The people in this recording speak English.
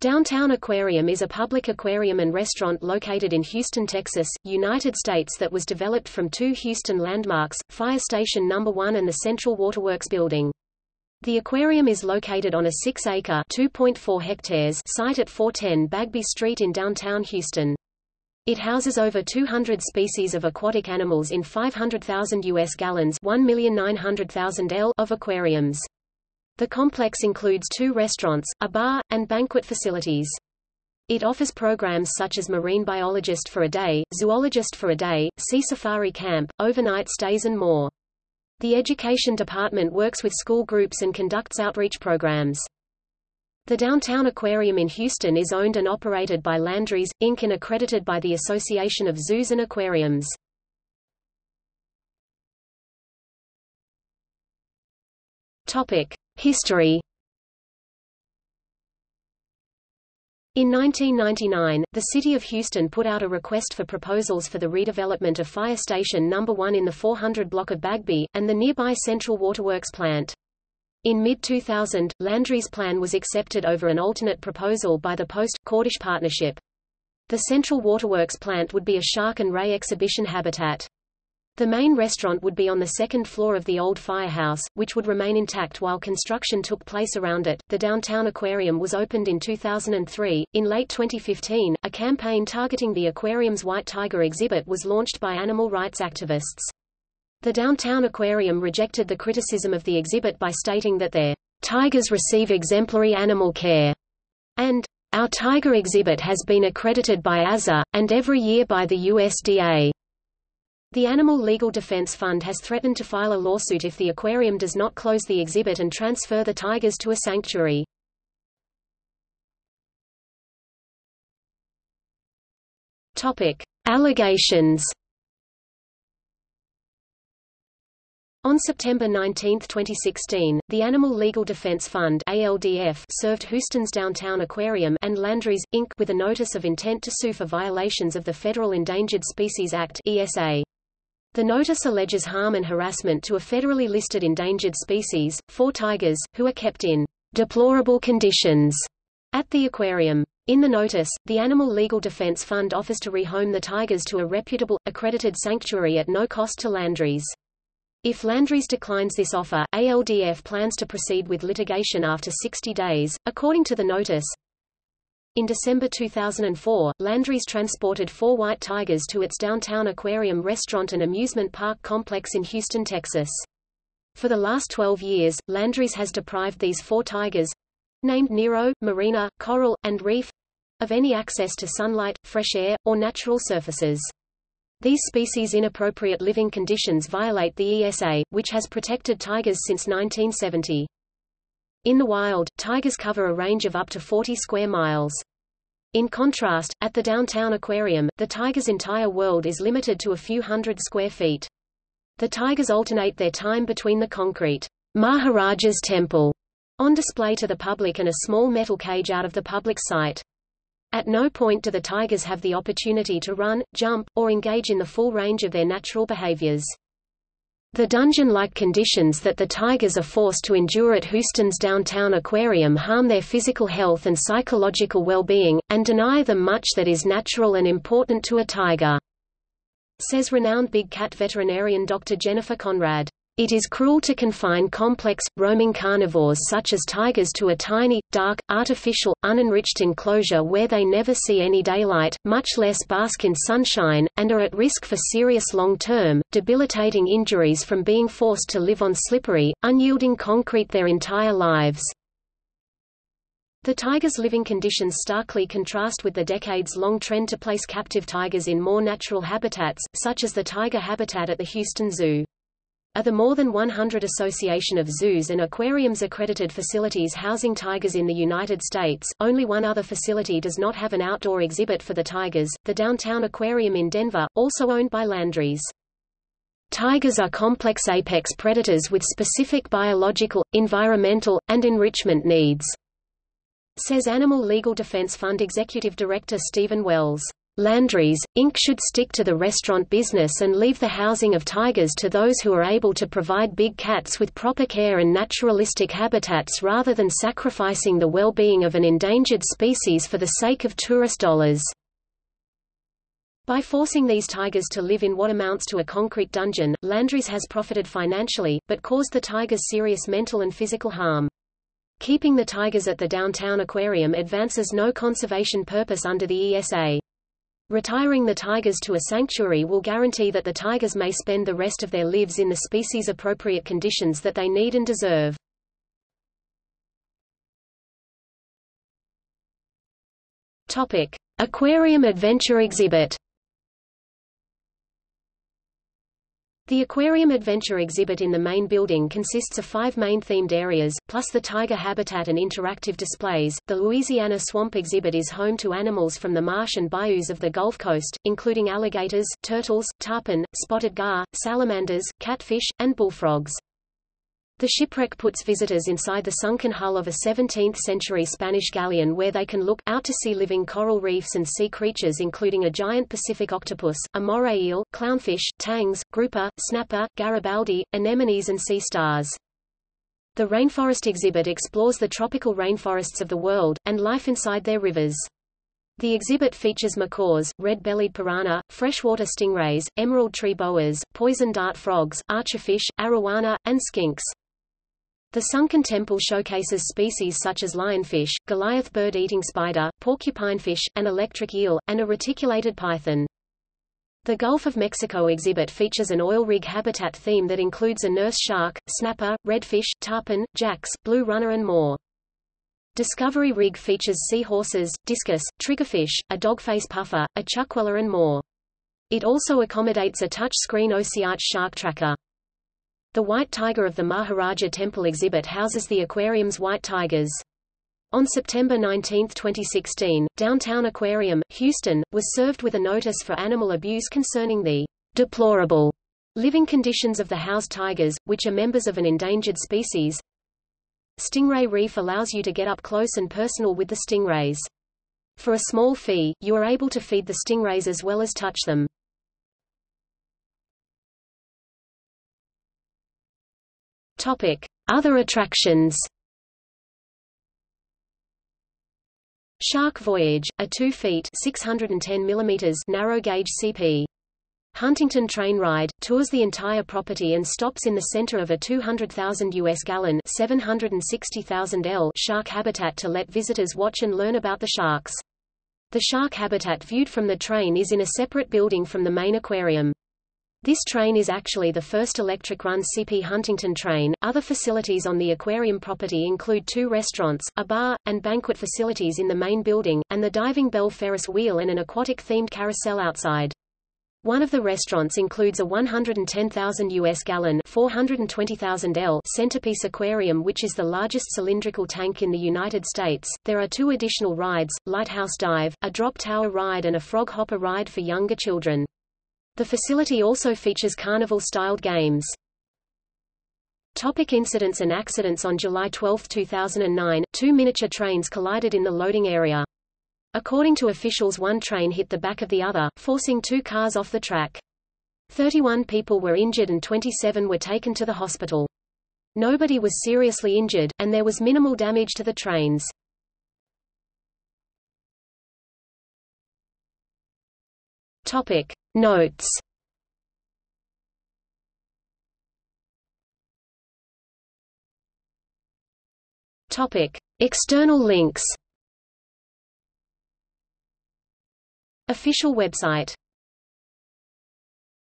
Downtown Aquarium is a public aquarium and restaurant located in Houston, Texas, United States that was developed from two Houston landmarks, Fire Station No. 1 and the Central Waterworks building. The aquarium is located on a 6-acre (2.4 hectares) site at 410 Bagby Street in downtown Houston. It houses over 200 species of aquatic animals in 500,000 U.S. gallons 1,900,000 L of aquariums. The complex includes two restaurants, a bar, and banquet facilities. It offers programs such as marine biologist for a day, zoologist for a day, sea safari camp, overnight stays and more. The education department works with school groups and conducts outreach programs. The Downtown Aquarium in Houston is owned and operated by Landry's, Inc. and accredited by the Association of Zoos and Aquariums. History In 1999, the City of Houston put out a request for proposals for the redevelopment of Fire Station No. 1 in the 400 block of Bagby, and the nearby Central Waterworks plant. In mid-2000, Landry's plan was accepted over an alternate proposal by the Post-Cordish Partnership. The Central Waterworks plant would be a shark and ray exhibition habitat. The main restaurant would be on the second floor of the old firehouse, which would remain intact while construction took place around it. The downtown aquarium was opened in 2003. In late 2015, a campaign targeting the aquarium's white tiger exhibit was launched by animal rights activists. The downtown aquarium rejected the criticism of the exhibit by stating that their tigers receive exemplary animal care and our tiger exhibit has been accredited by AZA, and every year by the USDA. The Animal Legal Defense Fund has threatened to file a lawsuit if the aquarium does not close the exhibit and transfer the tigers to a sanctuary. Topic: Allegations. On September 19, 2016, the Animal Legal Defense Fund ALDF served Houston's Downtown Aquarium and Landry's, Inc. with a notice of intent to sue for violations of the Federal Endangered Species Act ESA. The notice alleges harm and harassment to a federally listed endangered species, four tigers, who are kept in deplorable conditions at the aquarium. In the notice, the Animal Legal Defense Fund offers to rehome the tigers to a reputable, accredited sanctuary at no cost to Landry's. If Landry's declines this offer, ALDF plans to proceed with litigation after 60 days. According to the notice, in December 2004, Landry's transported four white tigers to its downtown aquarium restaurant and amusement park complex in Houston, Texas. For the last 12 years, Landry's has deprived these four tigers—named Nero, Marina, Coral, and Reef, of any access to sunlight, fresh air, or natural surfaces. These species' inappropriate living conditions violate the ESA, which has protected tigers since 1970. In the wild, tigers cover a range of up to 40 square miles. In contrast, at the downtown aquarium, the tiger's entire world is limited to a few hundred square feet. The tigers alternate their time between the concrete Maharaja's temple on display to the public and a small metal cage out of the public sight. At no point do the tigers have the opportunity to run, jump, or engage in the full range of their natural behaviors. The dungeon-like conditions that the tigers are forced to endure at Houston's downtown aquarium harm their physical health and psychological well-being, and deny them much that is natural and important to a tiger, says renowned big cat veterinarian Dr. Jennifer Conrad. It is cruel to confine complex, roaming carnivores such as tigers to a tiny, dark, artificial, unenriched enclosure where they never see any daylight, much less bask in sunshine, and are at risk for serious long-term, debilitating injuries from being forced to live on slippery, unyielding concrete their entire lives. The tiger's living conditions starkly contrast with the decades-long trend to place captive tigers in more natural habitats, such as the tiger habitat at the Houston Zoo. Are the more than 100 Association of Zoos and Aquariums accredited facilities housing tigers in the United States, only one other facility does not have an outdoor exhibit for the tigers, the Downtown Aquarium in Denver, also owned by Landry's. Tigers are complex apex predators with specific biological, environmental, and enrichment needs, says Animal Legal Defense Fund Executive Director Stephen Wells. Landry's, Inc. should stick to the restaurant business and leave the housing of tigers to those who are able to provide big cats with proper care and naturalistic habitats rather than sacrificing the well-being of an endangered species for the sake of tourist dollars. By forcing these tigers to live in what amounts to a concrete dungeon, Landry's has profited financially, but caused the tigers serious mental and physical harm. Keeping the tigers at the downtown aquarium advances no conservation purpose under the ESA. Retiring the tigers to a sanctuary will guarantee that the tigers may spend the rest of their lives in the species-appropriate conditions that they need and deserve. Aquarium Adventure Exhibit. The Aquarium Adventure exhibit in the main building consists of five main themed areas, plus the tiger habitat and interactive displays. The Louisiana Swamp exhibit is home to animals from the marsh and bayous of the Gulf Coast, including alligators, turtles, tarpon, spotted gar, salamanders, catfish, and bullfrogs. The shipwreck puts visitors inside the sunken hull of a 17th-century Spanish galleon where they can look out to see living coral reefs and sea creatures including a giant Pacific octopus, a moray eel, clownfish, tangs, grouper, snapper, Garibaldi, anemones and sea stars. The Rainforest exhibit explores the tropical rainforests of the world, and life inside their rivers. The exhibit features macaws, red-bellied piranha, freshwater stingrays, emerald tree boas, poison dart frogs, archerfish, arowana, and skinks. The sunken temple showcases species such as lionfish, Goliath bird-eating spider, porcupinefish, an electric eel, and a reticulated python. The Gulf of Mexico exhibit features an oil rig habitat theme that includes a nurse shark, snapper, redfish, tarpon, jacks, blue runner and more. Discovery rig features seahorses, discus, triggerfish, a dogface puffer, a chuckwalla and more. It also accommodates a touch-screen OceArch shark tracker. The White Tiger of the Maharaja Temple exhibit houses the aquarium's white tigers. On September 19, 2016, Downtown Aquarium, Houston, was served with a notice for animal abuse concerning the deplorable living conditions of the housed tigers, which are members of an endangered species. Stingray Reef allows you to get up close and personal with the stingrays. For a small fee, you are able to feed the stingrays as well as touch them. Other attractions. Shark Voyage, a 2 feet 610 mm narrow-gauge CP. Huntington Train Ride, tours the entire property and stops in the center of a 200,000 US gallon 760,000 L shark habitat to let visitors watch and learn about the sharks. The shark habitat viewed from the train is in a separate building from the main aquarium. This train is actually the first electric-run CP Huntington train. Other facilities on the aquarium property include two restaurants, a bar, and banquet facilities in the main building, and the Diving Bell Ferris wheel and an aquatic-themed carousel outside. One of the restaurants includes a 110,000 US gallon 420,000 L centerpiece aquarium which is the largest cylindrical tank in the United States. There are two additional rides, Lighthouse Dive, a drop tower ride and a frog hopper ride for younger children. The facility also features carnival-styled games. Topic incidents and accidents On July 12, 2009, two miniature trains collided in the loading area. According to officials one train hit the back of the other, forcing two cars off the track. 31 people were injured and 27 were taken to the hospital. Nobody was seriously injured, and there was minimal damage to the trains. Topic. Notes Topic. External links Official website